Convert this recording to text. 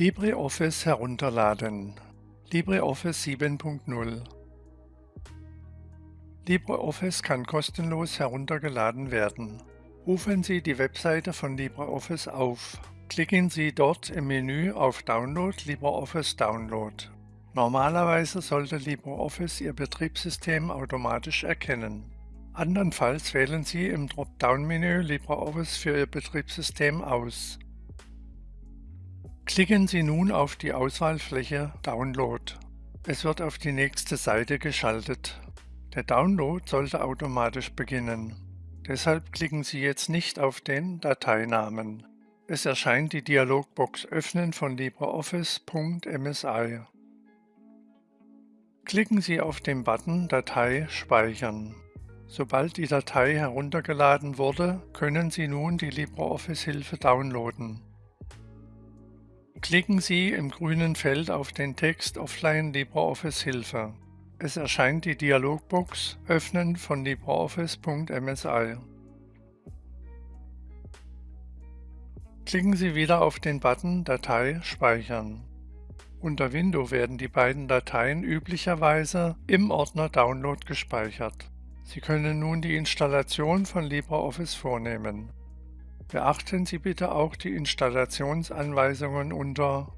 LibreOffice herunterladen. LibreOffice 7.0 LibreOffice kann kostenlos heruntergeladen werden. Rufen Sie die Webseite von LibreOffice auf. Klicken Sie dort im Menü auf Download LibreOffice Download. Normalerweise sollte LibreOffice Ihr Betriebssystem automatisch erkennen. Andernfalls wählen Sie im Dropdown-Menü LibreOffice für Ihr Betriebssystem aus. Klicken Sie nun auf die Auswahlfläche Download. Es wird auf die nächste Seite geschaltet. Der Download sollte automatisch beginnen. Deshalb klicken Sie jetzt nicht auf den Dateinamen. Es erscheint die Dialogbox Öffnen von LibreOffice.msi. Klicken Sie auf den Button Datei speichern. Sobald die Datei heruntergeladen wurde, können Sie nun die LibreOffice-Hilfe downloaden. Klicken Sie im grünen Feld auf den Text Offline LibreOffice Hilfe. Es erscheint die Dialogbox Öffnen von LibreOffice.msi. Klicken Sie wieder auf den Button Datei speichern. Unter Window werden die beiden Dateien üblicherweise im Ordner Download gespeichert. Sie können nun die Installation von LibreOffice vornehmen. Beachten Sie bitte auch die Installationsanweisungen unter